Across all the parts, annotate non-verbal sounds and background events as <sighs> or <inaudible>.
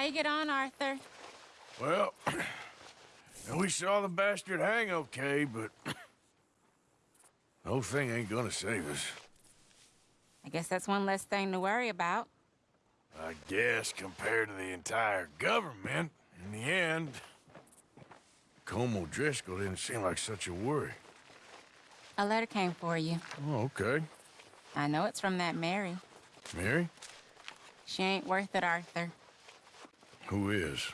How you get on, Arthur? Well, <clears throat> we saw the bastard hang okay, but <clears throat> the whole thing ain't gonna save us. I guess that's one less thing to worry about. I guess compared to the entire government, in the end, Colm O'Driscoll didn't seem like such a worry. A letter came for you. Oh, okay. I know it's from that Mary. Mary? She ain't worth it, Arthur. Who is?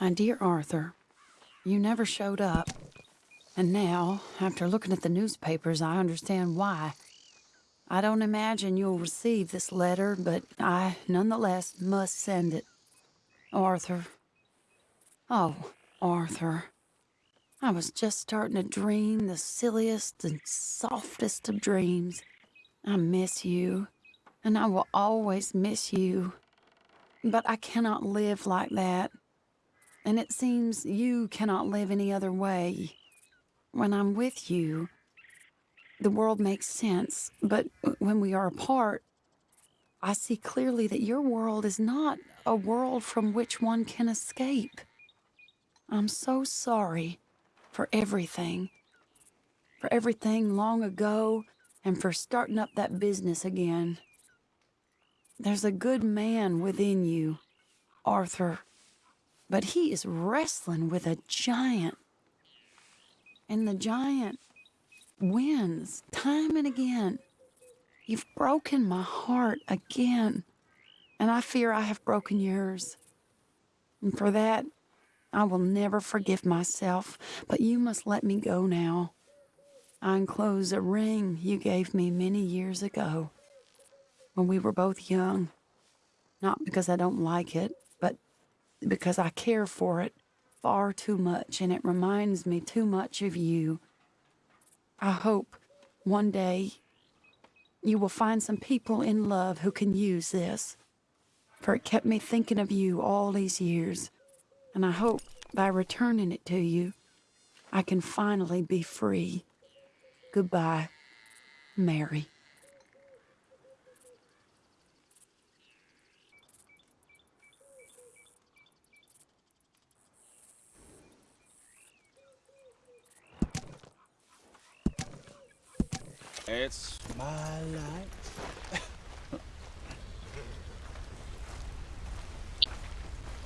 My dear Arthur, you never showed up. And now, after looking at the newspapers, I understand why. I don't imagine you'll receive this letter, but I nonetheless must send it. Arthur. Oh, Arthur. I was just starting to dream the silliest and softest of dreams. I miss you, and I will always miss you. But I cannot live like that. And it seems you cannot live any other way. When I'm with you, the world makes sense, but when we are apart, I see clearly that your world is not a world from which one can escape. I'm so sorry for everything. For everything long ago, and for starting up that business again. There's a good man within you, Arthur, but he is wrestling with a giant. And the giant wins time and again. You've broken my heart again, and I fear I have broken yours. And for that, I will never forgive myself, but you must let me go now. I enclose a ring you gave me many years ago, when we were both young. Not because I don't like it, but because I care for it far too much, and it reminds me too much of you. I hope one day you will find some people in love who can use this, for it kept me thinking of you all these years, and I hope by returning it to you, I can finally be free. Goodbye, Mary. It's my life.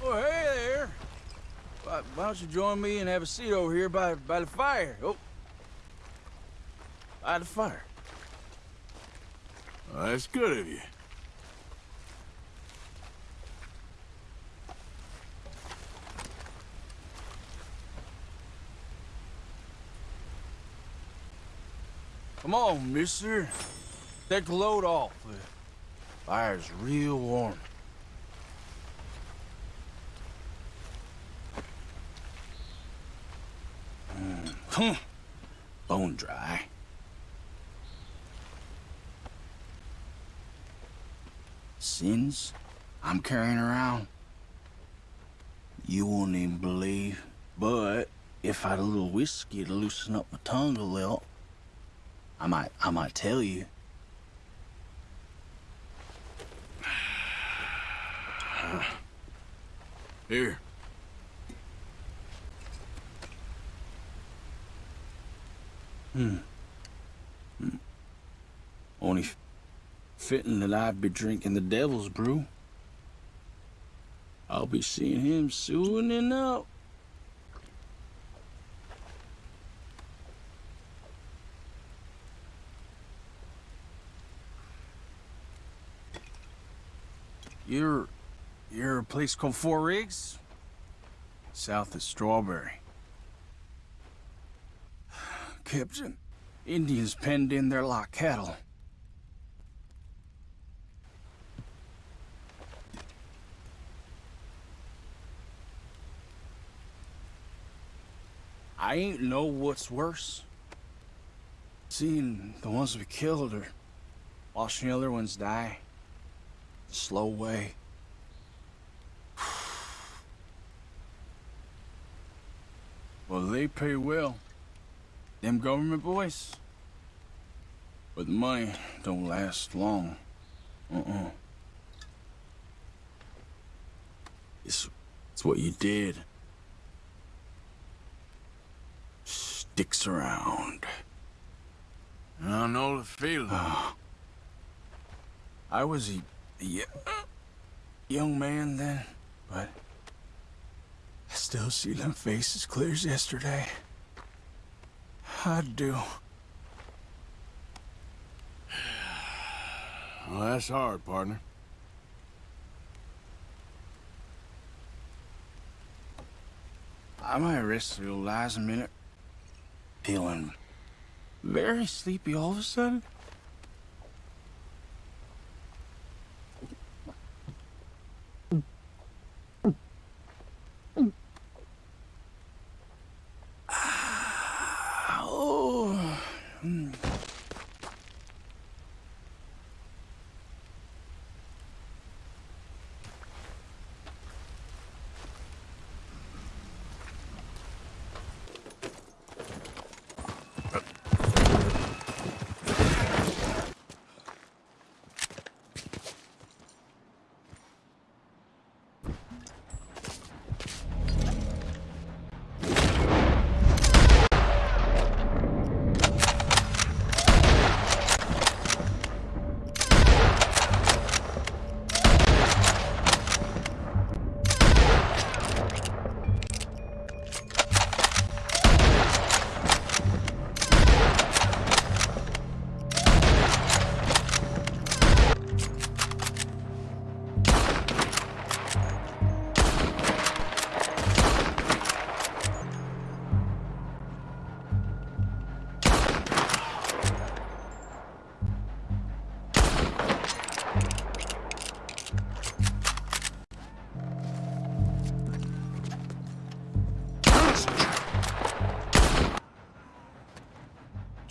oh, hey there. Why, why, don't you join me and have a seat over here by, by the fire? Oh. By the fire. Well, that's good of you. Come on, mister. Take the load off. The fire's real warm. Mm. Bone dry. Sins I'm carrying around. You won't even believe. But if I had a little whiskey to loosen up my tongue a little, I might, I might tell you. Here. Hmm. hmm. Only fitting that I'd be drinking the devil's brew. I'll be seeing him soon enough. You're... you're a place called Fort Riggs? South of Strawberry. Captain, Indians penned in there like cattle. I ain't know what's worse. Seeing the ones we killed or watching the other ones die slow way. <sighs> well, they pay well. Them government boys, But the money don't last long. Uh-uh. It's, it's what you did. Sticks around. I know the feeling. <sighs> I was a young man then, but I still see them faces clear as yesterday. I do. Well, that's hard, partner. I might rest your lies a minute. Feeling very sleepy all of a sudden.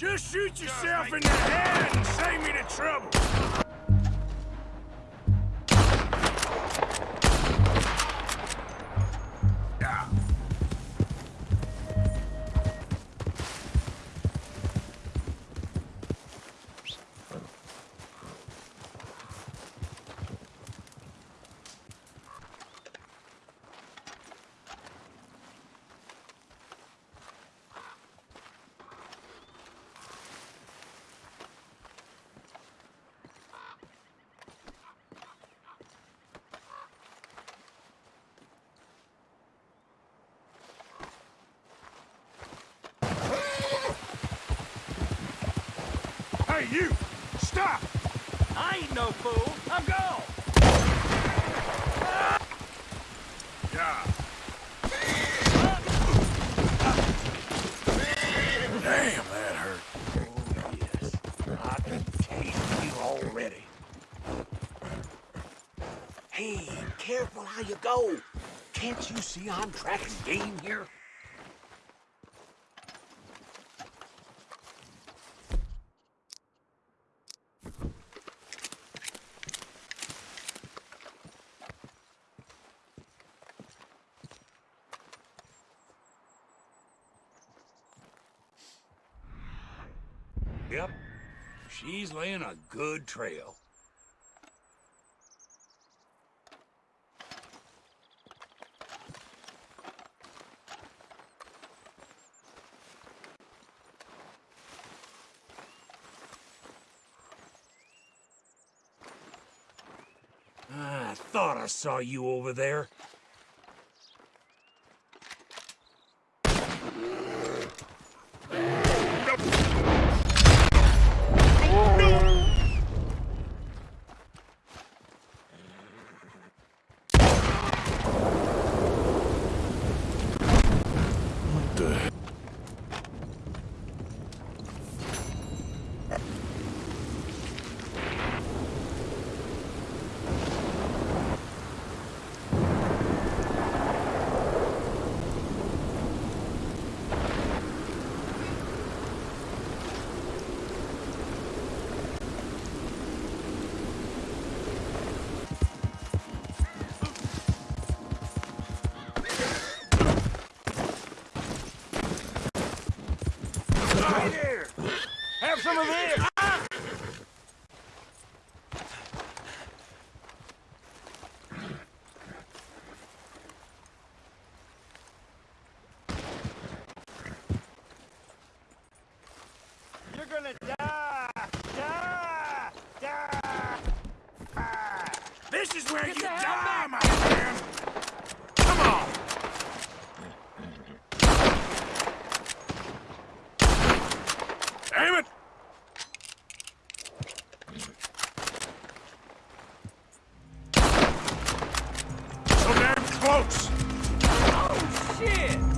Just shoot yourself in the head and save me the trouble. Hey, you! Stop! I ain't no fool. I'm gone. Yeah. Damn, that hurt. Oh, I can taste you already. Hey, careful how you go. Can't you see I'm tracking game here? Yep. She's laying a good trail. I thought I saw you over there. over there! You're gonna die! Die! Die! die. This is where Get you die, my friend! Damn it! Folks! Oh, shit!